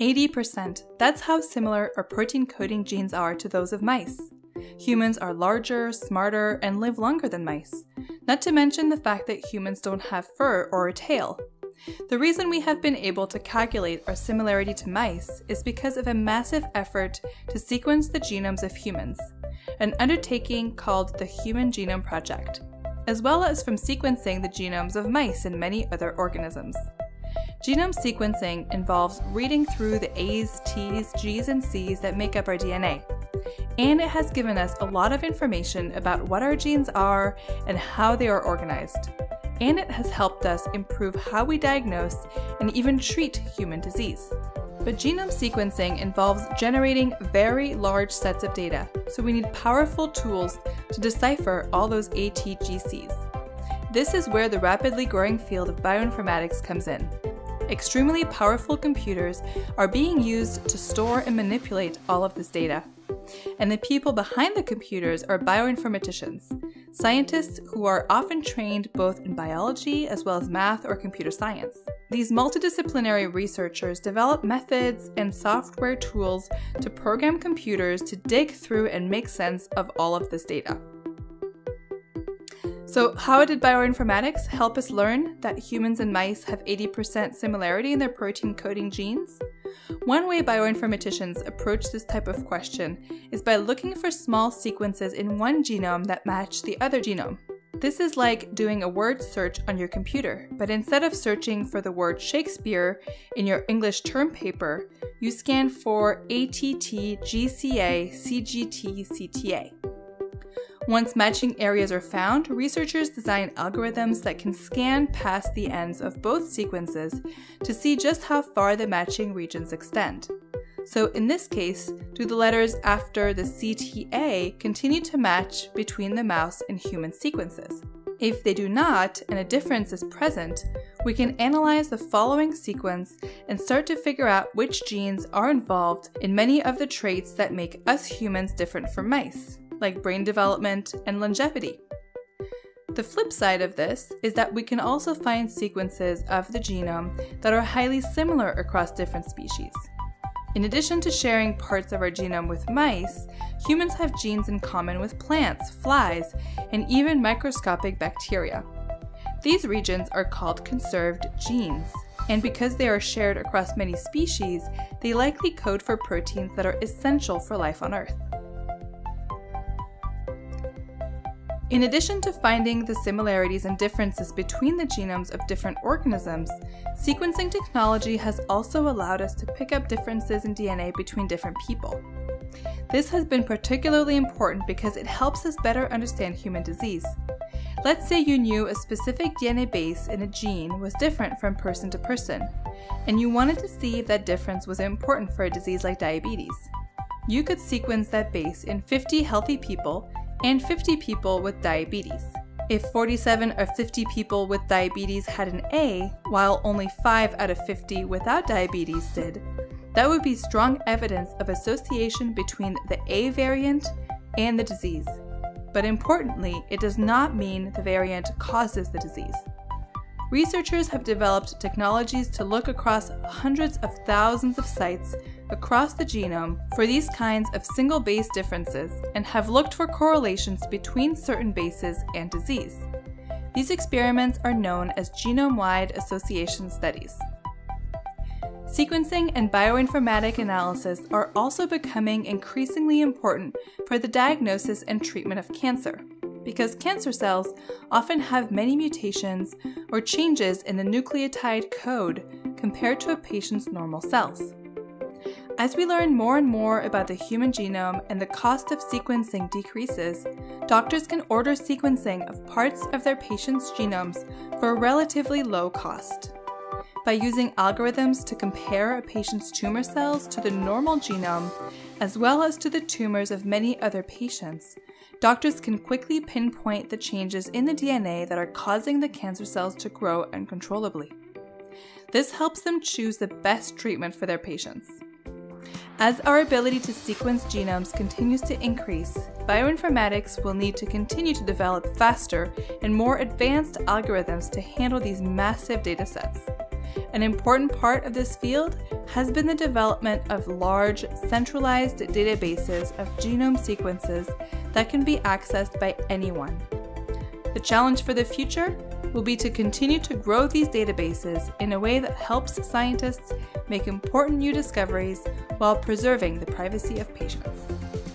80%. That's how similar our protein coding genes are to those of mice. Humans are larger, smarter, and live longer than mice. Not to mention the fact that humans don't have fur or a tail. The reason we have been able to calculate our similarity to mice is because of a massive effort to sequence the genomes of humans, an undertaking called the Human Genome Project, as well as from sequencing the genomes of mice and many other organisms. Genome sequencing involves reading through the A's, T's, G's, and C's that make up our DNA. And it has given us a lot of information about what our genes are and how they are organized. And it has helped us improve how we diagnose and even treat human disease. But genome sequencing involves generating very large sets of data, so we need powerful tools to decipher all those ATGCs. This is where the rapidly growing field of bioinformatics comes in. Extremely powerful computers are being used to store and manipulate all of this data. And the people behind the computers are bioinformaticians, scientists who are often trained both in biology as well as math or computer science. These multidisciplinary researchers develop methods and software tools to program computers to dig through and make sense of all of this data. So how did bioinformatics help us learn that humans and mice have 80% similarity in their protein coding genes? One way bioinformaticians approach this type of question is by looking for small sequences in one genome that match the other genome. This is like doing a word search on your computer, but instead of searching for the word Shakespeare in your English term paper, you scan for ATT, GCA, CGT, CTA. Once matching areas are found, researchers design algorithms that can scan past the ends of both sequences to see just how far the matching regions extend. So in this case, do the letters after the CTA continue to match between the mouse and human sequences? If they do not, and a difference is present, we can analyze the following sequence and start to figure out which genes are involved in many of the traits that make us humans different from mice like brain development and longevity. The flip side of this is that we can also find sequences of the genome that are highly similar across different species. In addition to sharing parts of our genome with mice, humans have genes in common with plants, flies, and even microscopic bacteria. These regions are called conserved genes, and because they are shared across many species, they likely code for proteins that are essential for life on Earth. In addition to finding the similarities and differences between the genomes of different organisms, sequencing technology has also allowed us to pick up differences in DNA between different people. This has been particularly important because it helps us better understand human disease. Let's say you knew a specific DNA base in a gene was different from person to person, and you wanted to see if that difference was important for a disease like diabetes. You could sequence that base in 50 healthy people and 50 people with diabetes. If 47 or 50 people with diabetes had an A, while only 5 out of 50 without diabetes did, that would be strong evidence of association between the A variant and the disease. But importantly, it does not mean the variant causes the disease. Researchers have developed technologies to look across hundreds of thousands of sites across the genome for these kinds of single base differences and have looked for correlations between certain bases and disease. These experiments are known as genome-wide association studies. Sequencing and bioinformatic analysis are also becoming increasingly important for the diagnosis and treatment of cancer because cancer cells often have many mutations or changes in the nucleotide code compared to a patient's normal cells. As we learn more and more about the human genome and the cost of sequencing decreases, doctors can order sequencing of parts of their patients' genomes for a relatively low cost. By using algorithms to compare a patient's tumor cells to the normal genome, as well as to the tumors of many other patients, doctors can quickly pinpoint the changes in the DNA that are causing the cancer cells to grow uncontrollably. This helps them choose the best treatment for their patients. As our ability to sequence genomes continues to increase, bioinformatics will need to continue to develop faster and more advanced algorithms to handle these massive datasets. An important part of this field has been the development of large, centralized databases of genome sequences that can be accessed by anyone. The challenge for the future will be to continue to grow these databases in a way that helps scientists make important new discoveries while preserving the privacy of patients.